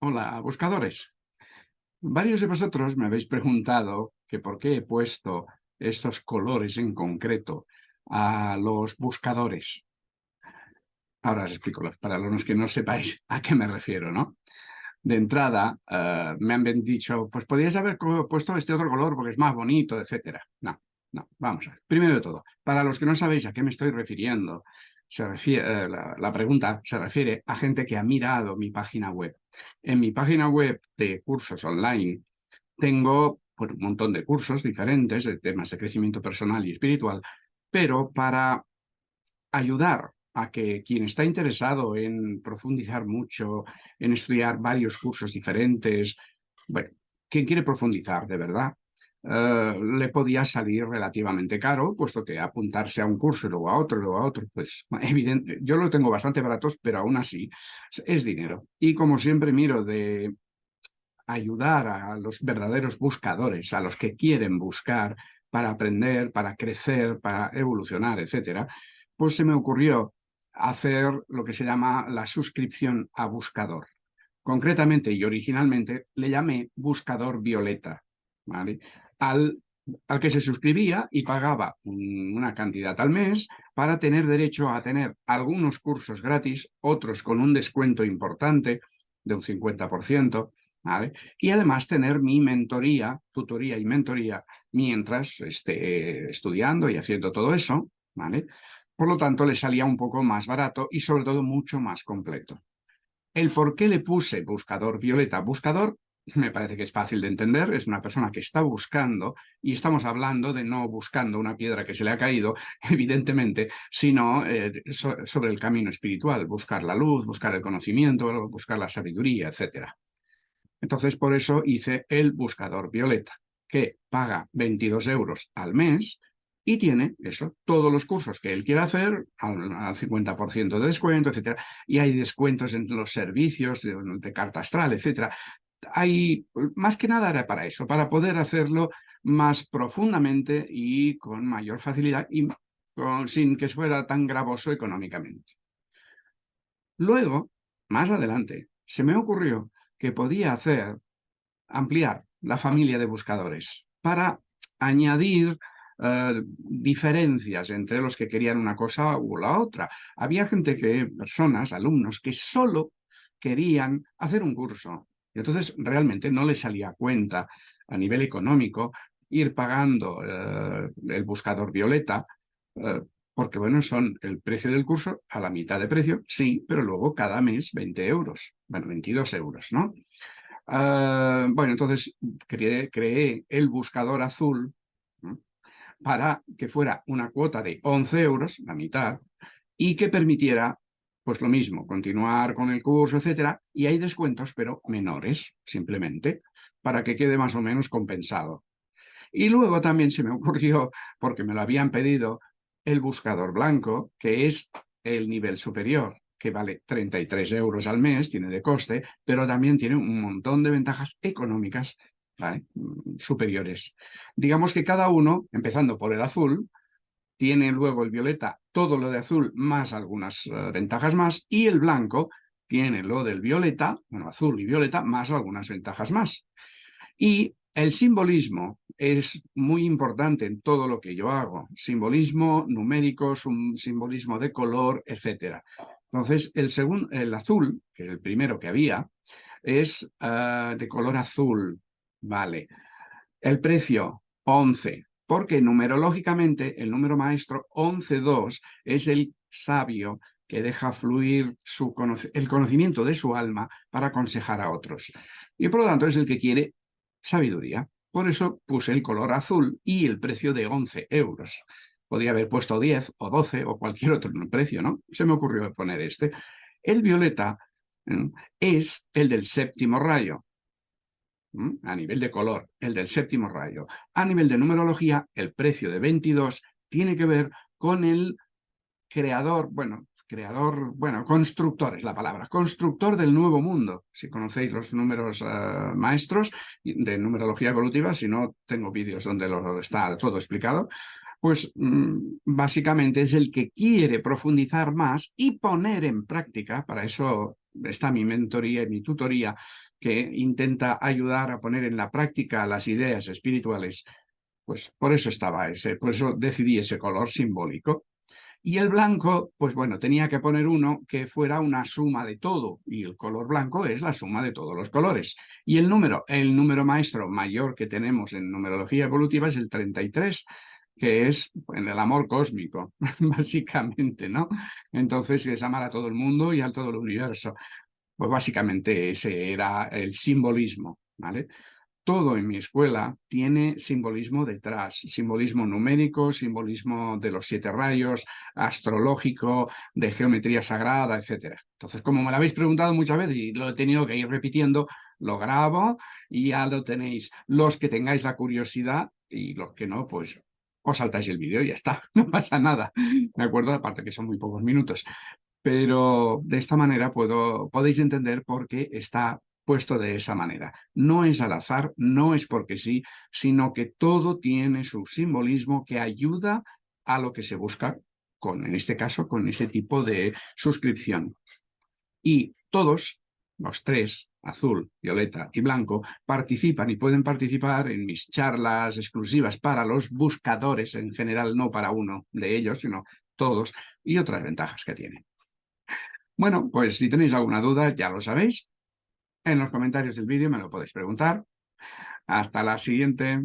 Hola, buscadores. Varios de vosotros me habéis preguntado que por qué he puesto estos colores en concreto a los buscadores. Ahora os explico, para los que no sepáis a qué me refiero, ¿no? De entrada, eh, me han dicho, pues podrías haber puesto este otro color porque es más bonito, etcétera. No, no, vamos a ver. Primero de todo, para los que no sabéis a qué me estoy refiriendo, se refiere, eh, la, pregunta se refiere a gente que ha mirado mi página web. En mi página web de cursos online tengo un montón de cursos diferentes de temas de crecimiento personal y espiritual, pero para ayudar a que quien está interesado en profundizar mucho, en estudiar varios cursos diferentes, bueno, quien quiere profundizar de verdad, eh, le podía salir relativamente caro, puesto que apuntarse a un curso y luego a otro y luego a otro, pues evidente, yo lo tengo bastante baratos, pero aún así es dinero. Y como siempre miro de ayudar a los verdaderos buscadores, a los que quieren buscar para aprender, para crecer, para evolucionar, etcétera, pues se me ocurrió hacer lo que se llama la suscripción a buscador. Concretamente y originalmente le llamé buscador violeta. ¿Vale? al, al que se suscribía y pagaba una cantidad al mes para tener derecho a tener algunos cursos gratis, otros con un descuento importante de un 50%, ¿vale? y además tener mi mentoría, tutoría y mentoría mientras esté estudiando y haciendo todo eso. ¿vale? Por lo tanto, le salía un poco más barato y sobre todo mucho más completo. El por qué le puse buscador violeta. Buscador me parece que es fácil de entender, es una persona que está buscando, y estamos hablando de no buscando una piedra que se le ha caído, evidentemente, sino eh, sobre el camino espiritual, buscar la luz, buscar el conocimiento, buscar la sabiduría, etc. Entonces, por eso hice el buscador violeta, que paga 22 euros al mes y tiene eso, todos los cursos que él quiera hacer al, 50% de descuento, etc. Y hay descuentos en los servicios de, de carta astral, etc hay, más que nada era para eso, para poder hacerlo más profundamente y con mayor facilidad y sin que fuera tan gravoso económicamente. Luego, más adelante, se me ocurrió que podía hacer, ampliar la familia de buscadores para añadir eh, diferencias entre los que querían una cosa u la otra. Había gente que, personas, alumnos, que solo querían hacer un curso, entonces realmente no le salía cuenta a nivel económico ir pagando eh, el buscador violeta, eh, porque bueno, son el precio del curso a la mitad de precio, sí, pero luego cada mes 20 euros, bueno, 22 euros, ¿no? Eh, bueno, entonces creé, creé, el buscador azul para que fuera una cuota de 11 euros, la mitad, y que permitiera pues lo mismo, continuar con el curso, etcétera, y hay descuentos, pero menores, simplemente, para que quede más o menos compensado. Y luego también se me ocurrió, porque me lo habían pedido, el buscador blanco, que es el nivel superior, que vale 33 euros al mes, tiene de coste, pero también tiene un montón de ventajas económicas superiores. Digamos que cada uno, empezando por el azul, tiene luego el violeta todo lo de azul más algunas eh, ventajas más, y el blanco tiene lo del violeta, bueno, azul y violeta, más algunas ventajas más. Y el simbolismo es muy importante en todo lo que yo hago. Simbolismo numérico, un simbolismo de color, etc. Entonces, el, segundo, el azul, que es el primero que había, es eh, de color azul. Vale. El precio, 11 porque numerológicamente el número maestro 11.2 es el sabio que deja fluir el conocimiento de su alma para aconsejar a otros. Y por lo tanto es el que quiere sabiduría. Por eso puse el color azul y el precio de 11 euros. Podría haber puesto 10 o 12 o cualquier otro precio, ¿no? Se me ocurrió poner este. El violeta es el del séptimo rayo a nivel de color, el del séptimo rayo. A nivel de numerología, el precio de 22 tiene que ver con el creador, bueno, creador, bueno, constructor es la palabra, constructor del nuevo mundo. Si conocéis los números eh, maestros de numerología evolutiva, si no, tengo vídeos donde lo está todo explicado, pues mm, básicamente es el que quiere profundizar más y poner en práctica, para eso está mi mentoría y mi tutoría que intenta ayudar a poner en la práctica las ideas espirituales, pues por eso estaba ese, por eso decidí ese color simbólico. Y el blanco, pues bueno, tenía que poner uno que fuera una suma de todo, y el color blanco es la suma de todos los colores. Y el número, el número maestro mayor que tenemos en numerología evolutiva es el 33, que es en el amor cósmico, básicamente, ¿no? Entonces es amar a todo el mundo y a todo el universo. Pues básicamente ese era el simbolismo, ¿vale? todo en mi escuela tiene simbolismo detrás, simbolismo numérico, simbolismo de los siete rayos, astrológico, de geometría sagrada, etc. Entonces, como me lo habéis preguntado muchas veces y lo he tenido que ir repitiendo, lo grabo y ya lo tenéis. Los que tengáis la curiosidad y los que no, pues os saltáis el vídeo y ya está, no pasa nada, ¿de acuerdo? Aparte que son muy pocos minutos. Pero de esta manera puedo, podéis entender por qué está puesto de esa manera. No es al azar, no es porque sí, sino que todo tiene su simbolismo que ayuda a lo que se busca, con, en este caso, con ese tipo de suscripción. Y todos, los tres, azul, violeta y blanco, participan y pueden participar en mis charlas exclusivas para los buscadores en general, no para uno de ellos, sino todos, y otras ventajas que tienen. Bueno, pues si tenéis alguna duda, ya lo sabéis, en los comentarios del vídeo me lo podéis preguntar. Hasta la siguiente.